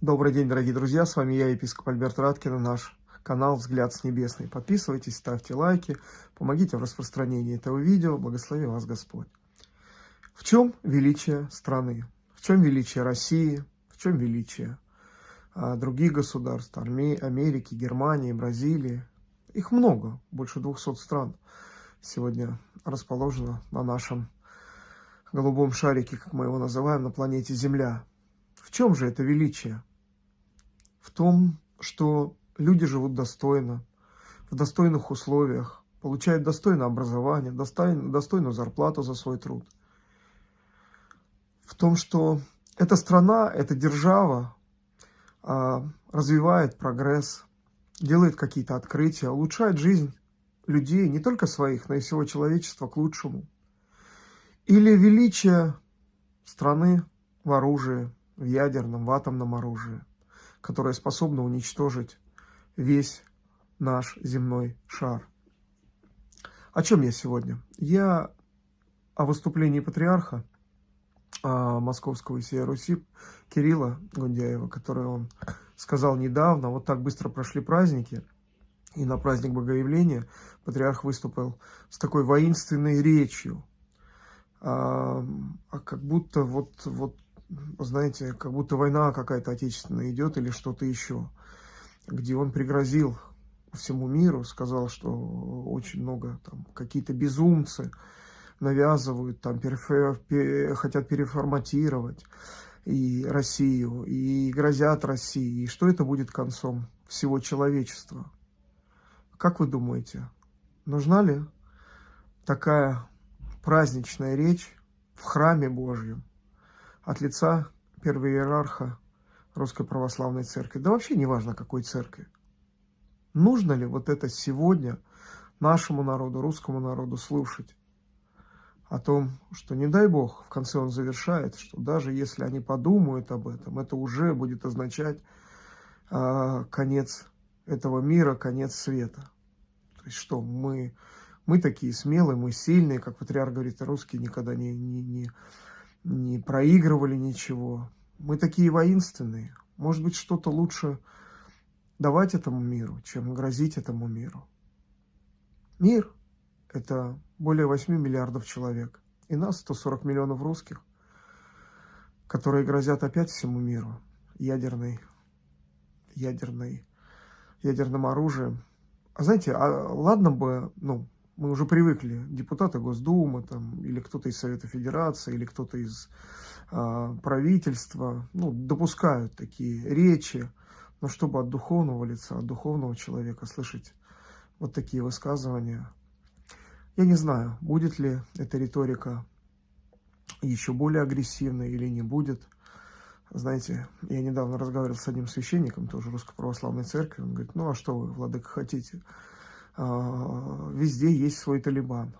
Добрый день, дорогие друзья, с вами я, епископ Альберт Раткин, наш канал «Взгляд с небесный». Подписывайтесь, ставьте лайки, помогите в распространении этого видео, благослови вас Господь. В чем величие страны? В чем величие России? В чем величие а, других государств, Америки, Германии, Бразилии? Их много, больше 200 стран сегодня расположено на нашем голубом шарике, как мы его называем, на планете Земля. В чем же это величие? В том, что люди живут достойно, в достойных условиях, получают достойное образование, достойную зарплату за свой труд. В том, что эта страна, эта держава а, развивает прогресс, делает какие-то открытия, улучшает жизнь людей, не только своих, но и всего человечества к лучшему. Или величие страны в оружии, в ядерном, в атомном оружии которая способна уничтожить весь наш земной шар. О чем я сегодня? Я о выступлении патриарха а, Московского и всей Руси Кирилла Гундяева, который он сказал недавно, вот так быстро прошли праздники, и на праздник Богоявления патриарх выступил с такой воинственной речью, а, а как будто вот, вот знаете, как будто война какая-то отечественная идет или что-то еще, где он пригрозил всему миру, сказал, что очень много там какие-то безумцы навязывают, там перефер, хотят переформатировать и Россию, и грозят России, и что это будет концом всего человечества. Как вы думаете, нужна ли такая праздничная речь в храме Божьем? От лица первого иерарха Русской Православной Церкви, да вообще не важно какой церкви. Нужно ли вот это сегодня нашему народу, русскому народу слушать о том, что не дай Бог, в конце он завершает, что даже если они подумают об этом, это уже будет означать э, конец этого мира, конец света. То есть что, мы, мы такие смелые, мы сильные, как патриарх говорит, русские никогда не, не, не не проигрывали ничего. Мы такие воинственные. Может быть, что-то лучше давать этому миру, чем грозить этому миру. Мир – это более 8 миллиардов человек. И нас 140 миллионов русских, которые грозят опять всему миру ядерной, ядерной, ядерным оружием. А знаете, а ладно бы, ну, мы уже привыкли, депутаты Госдумы там, или кто-то из Совета Федерации, или кто-то из э, правительства ну, допускают такие речи, но чтобы от духовного лица, от духовного человека слышать вот такие высказывания, я не знаю, будет ли эта риторика еще более агрессивной или не будет. Знаете, я недавно разговаривал с одним священником, тоже Русской Православной Церкви, он говорит, ну а что вы, Владыка, хотите? А, везде есть свой Талибан.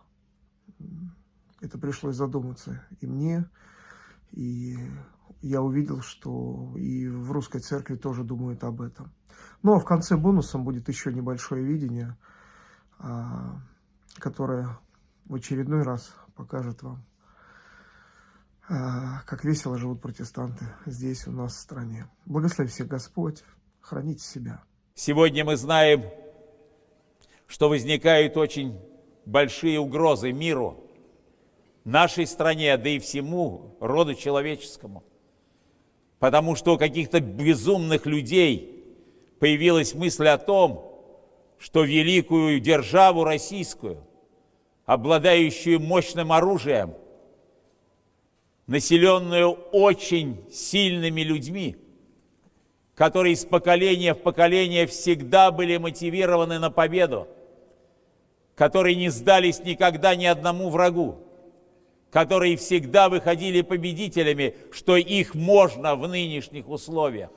Это пришлось задуматься и мне, и я увидел, что и в русской церкви тоже думают об этом. Ну, а в конце бонусом будет еще небольшое видение, а, которое в очередной раз покажет вам, а, как весело живут протестанты здесь у нас в стране. Благослови всех Господь, храните себя. Сегодня мы знаем, что возникают очень большие угрозы миру, нашей стране, да и всему роду человеческому. Потому что у каких-то безумных людей появилась мысль о том, что великую державу российскую, обладающую мощным оружием, населенную очень сильными людьми, которые из поколения в поколение всегда были мотивированы на победу – которые не сдались никогда ни одному врагу, которые всегда выходили победителями, что их можно в нынешних условиях.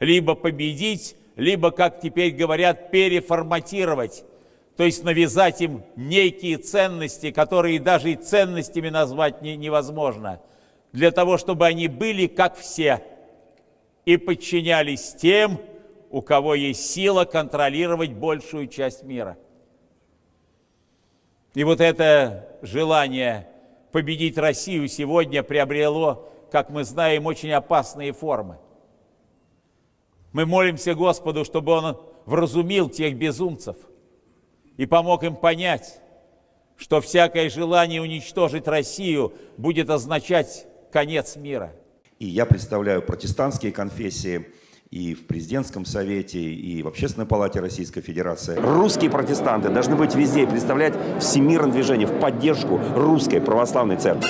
Либо победить, либо, как теперь говорят, переформатировать, то есть навязать им некие ценности, которые даже и ценностями назвать не, невозможно, для того, чтобы они были как все и подчинялись тем, у кого есть сила контролировать большую часть мира – и вот это желание победить Россию сегодня приобрело, как мы знаем, очень опасные формы. Мы молимся Господу, чтобы Он вразумил тех безумцев и помог им понять, что всякое желание уничтожить Россию будет означать конец мира. И я представляю протестантские конфессии и в президентском совете, и в Общественной палате Российской Федерации. Русские протестанты должны быть везде и представлять всемирное движение в поддержку русской православной церкви.